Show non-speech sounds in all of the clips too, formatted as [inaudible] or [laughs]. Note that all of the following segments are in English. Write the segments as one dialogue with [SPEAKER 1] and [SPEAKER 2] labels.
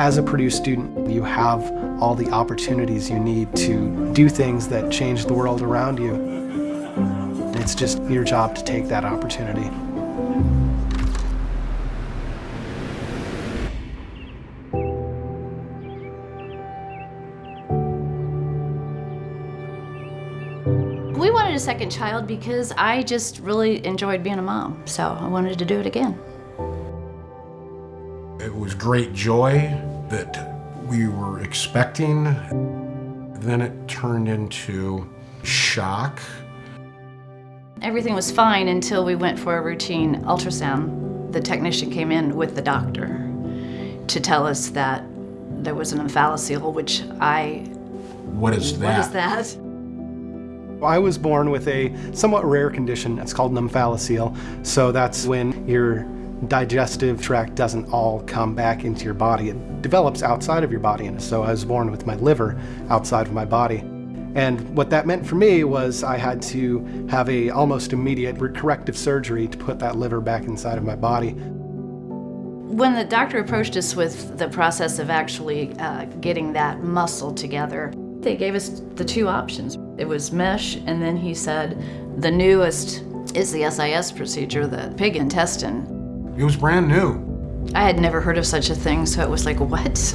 [SPEAKER 1] As a Purdue student, you have all the opportunities you need to do things that change the world around you. It's just your job to take that opportunity.
[SPEAKER 2] We wanted a second child because I just really enjoyed being a mom, so I wanted to do it again.
[SPEAKER 3] It was great joy that we were expecting. Then it turned into shock.
[SPEAKER 2] Everything was fine until we went for a routine ultrasound. The technician came in with the doctor to tell us that there was an omphalocele, which I...
[SPEAKER 3] What is that?
[SPEAKER 2] What is that?
[SPEAKER 1] I was born with a somewhat rare condition. It's called an omphalocele. So that's when your digestive tract doesn't all come back into your body. It develops outside of your body. And so I was born with my liver outside of my body. And what that meant for me was I had to have a almost immediate corrective surgery to put that liver back inside of my body.
[SPEAKER 2] When the doctor approached us with the process of actually uh, getting that muscle together, they gave us the two options. It was mesh, and then he said, the newest is the SIS procedure, the pig intestine.
[SPEAKER 3] It was brand new.
[SPEAKER 2] I had never heard of such a thing, so it was like, what?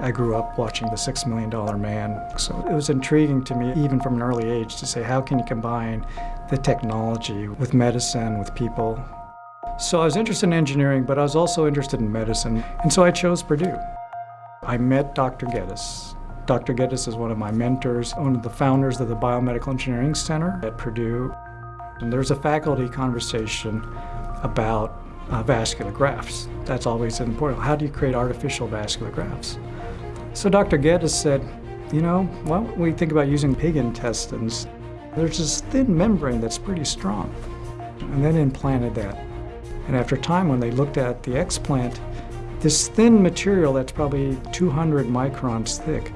[SPEAKER 4] I grew up watching The Six Million Dollar Man, so it was intriguing to me, even from an early age, to say, how can you combine the technology with medicine, with people? So I was interested in engineering, but I was also interested in medicine, and so I chose Purdue. I met Dr. Geddes. Dr. Geddes is one of my mentors, one of the founders of the Biomedical Engineering Center at Purdue. And there's a faculty conversation about uh, vascular grafts. That's always important. How do you create artificial vascular grafts? So Dr. Geddes said, you know, why don't we think about using pig intestines? There's this thin membrane that's pretty strong. And then implanted that. And after time, when they looked at the explant, this thin material that's probably 200 microns thick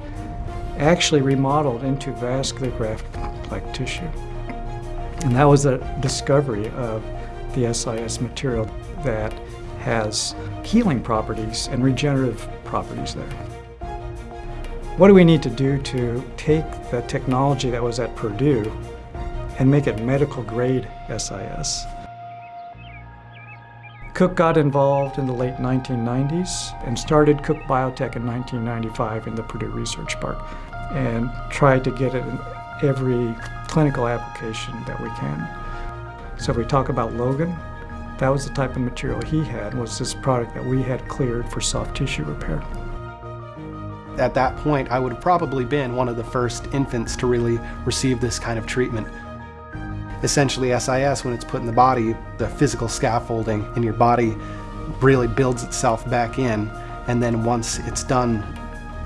[SPEAKER 4] actually remodeled into vascular graft-like tissue. And that was the discovery of the SIS material that has healing properties and regenerative properties there. What do we need to do to take the technology that was at Purdue and make it medical grade SIS? Cook got involved in the late 1990s and started Cook Biotech in 1995 in the Purdue Research Park and try to get it in every clinical application that we can. So if we talk about Logan, that was the type of material he had, was this product that we had cleared for soft tissue repair.
[SPEAKER 1] At that point, I would have probably been one of the first infants to really receive this kind of treatment. Essentially, SIS, when it's put in the body, the physical scaffolding in your body really builds itself back in, and then once it's done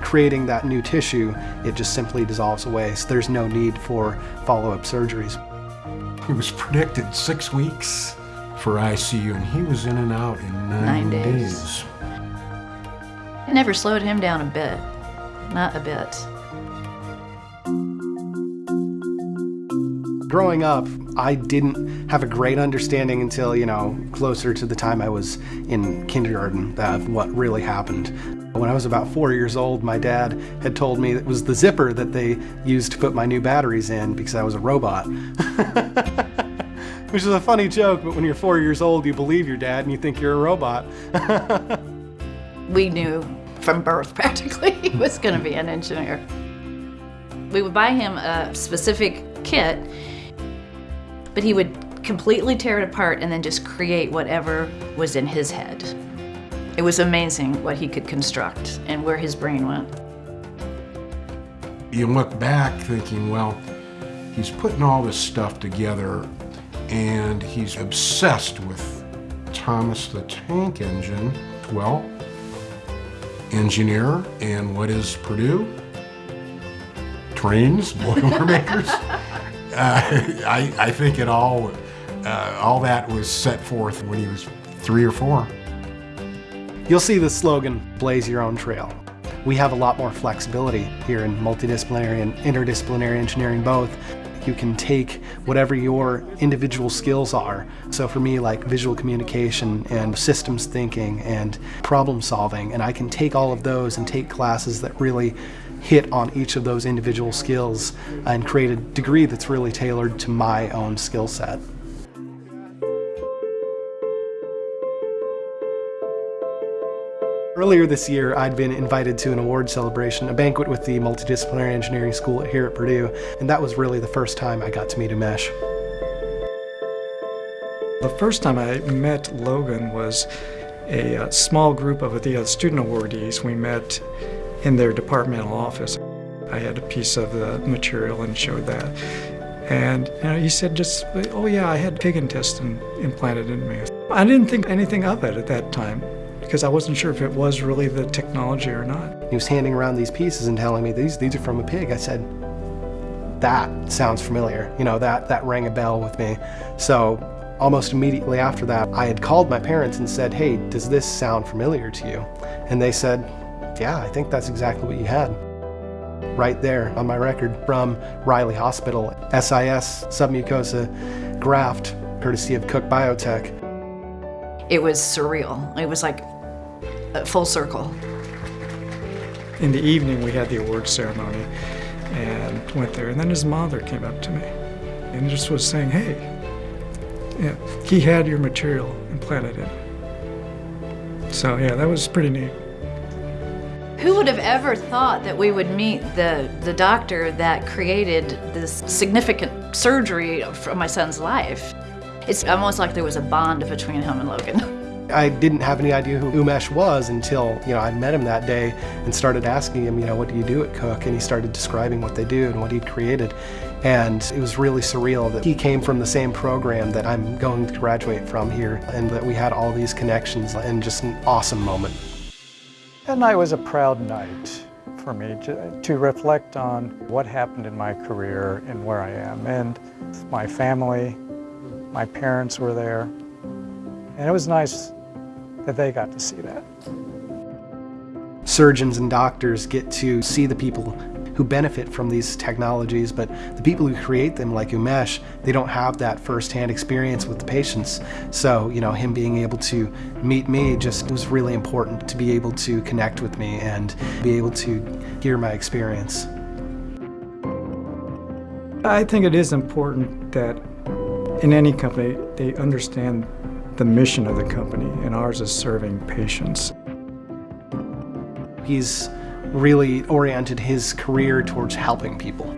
[SPEAKER 1] creating that new tissue, it just simply dissolves away. So there's no need for follow-up surgeries.
[SPEAKER 3] He was predicted six weeks for ICU, and he was in and out in nine,
[SPEAKER 2] Nine days.
[SPEAKER 3] days.
[SPEAKER 2] It never slowed him down a bit. Not a bit.
[SPEAKER 1] Growing up, I didn't have a great understanding until, you know, closer to the time I was in kindergarten of what really happened. When I was about four years old, my dad had told me it was the zipper that they used to put my new batteries in because I was a robot. [laughs] Which is a funny joke, but when you're four years old, you believe your dad and you think you're a robot. [laughs]
[SPEAKER 2] We knew from birth [laughs] practically he was going to be an engineer. We would buy him a specific kit, but he would completely tear it apart and then just create whatever was in his head. It was amazing what he could construct and where his brain went.
[SPEAKER 3] You look back thinking, well, he's putting all this stuff together and he's obsessed with Thomas the Tank Engine. Well, engineer, and what is Purdue? Trains, [laughs] Boilermakers. [laughs] uh, I, I think it all, uh, all that was set forth when he was three or four.
[SPEAKER 1] You'll see the slogan, blaze your own trail. We have a lot more flexibility here in multidisciplinary and interdisciplinary engineering both. You can take whatever your individual skills are. So for me, like visual communication and systems thinking and problem solving, and I can take all of those and take classes that really hit on each of those individual skills and create a degree that's really tailored to my own skill set. Earlier this year, I'd been invited to an award celebration, a banquet with the Multidisciplinary Engineering School here at Purdue, and that was really the first time I got to meet Umesh.
[SPEAKER 4] The first time I met Logan was a, uh, small group of the uh, student awardees. We met in their departmental office. I had a piece of the material and showed that. And you know, he said just, oh yeah, I had pig intestine implanted in me. I didn't think anything of it at that time because I wasn't sure if it was really the technology or not.
[SPEAKER 1] He was handing around these pieces and telling me, these, these are from a pig. I said, that sounds familiar. You know, that, that rang a bell with me. So almost immediately after that, I had called my parents and said, hey, does this sound familiar to you? And they said, yeah, I think that's exactly what you had. Right there on my record from Riley Hospital, SIS submucosa graft, courtesy of Cook Biotech.
[SPEAKER 2] It was surreal. It was like a Uh, full circle.
[SPEAKER 4] In the evening, we had the award ceremony and went there. And then his mother came up to me and just was saying, hey, yeah, he had your material implanted in. So yeah, that was pretty neat.
[SPEAKER 2] Who would have ever thought that we would meet the, the doctor that created this significant surgery for my son's life? It's almost like there was a bond between him and Logan. [laughs]
[SPEAKER 1] I didn't have any idea who Umesh was until, you know, I met him that day and started asking him, you know, what do you do at Cook? And he started describing what they do and what he'd created. And it was really surreal that he came from the same program that I'm going to graduate from here and that we had all these connections and just an awesome moment.
[SPEAKER 4] That night was a proud night for me to, to, reflect on what happened in my career and where I am. And my family, my parents were there, and it was nice that they got to see that.
[SPEAKER 1] Surgeons and doctors get to see the people who benefit from these technologies, but the people who create them, like Umesh, they don't have that firsthand experience with the patients. So, you know, him being able to meet me just was really important to be able to connect with me and be able to hear my experience.
[SPEAKER 4] I think it is important that in any company, they understand the mission of the company, and ours is serving patients.
[SPEAKER 1] He's really oriented his career towards helping people.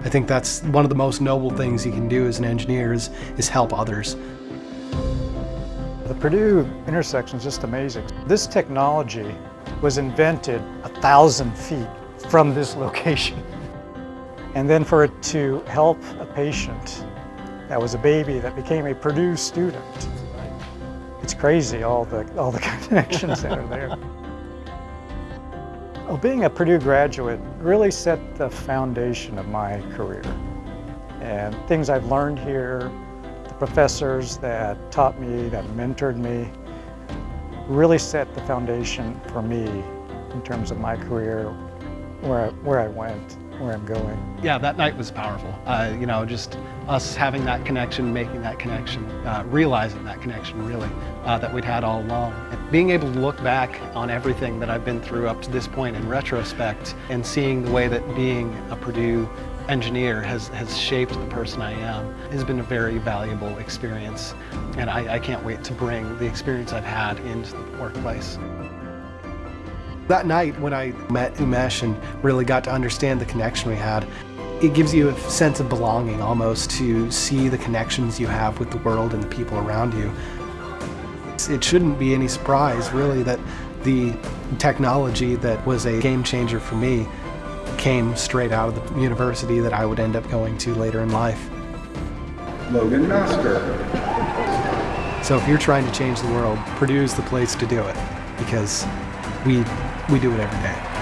[SPEAKER 1] I think that's one of the most noble things you can do as an engineer is, is help others.
[SPEAKER 4] The Purdue intersection is just amazing. This technology was invented a thousand feet from this location. And then for it to help a patient that was a baby that became a Purdue student. It's crazy, all the, all the [laughs] connections that are there. Well, being a Purdue graduate really set the foundation of my career. And things I've learned here, the professors that taught me, that mentored me, really set the foundation for me in terms of my career, where I, where I went, where I'm going.
[SPEAKER 1] Yeah, that night was powerful. Uh, you know, just us having that connection, making that connection, uh, realizing that connection really, uh, that we'd had all along. And being able to look back on everything that I've been through up to this point in retrospect and seeing the way that being a Purdue engineer has, has shaped the person I am has been a very valuable experience. And I, I can't wait to bring the experience I've had into the workplace. That night when I met Umesh and really got to understand the connection we had, it gives you a sense of belonging almost to see the connections you have with the world and the people around you. It shouldn't be any surprise really that the technology that was a game changer for me came straight out of the university that I would end up going to later in life.
[SPEAKER 3] Logan Master.
[SPEAKER 1] So if you're trying to change the world, Purdue is the place to do it because we we do it every day.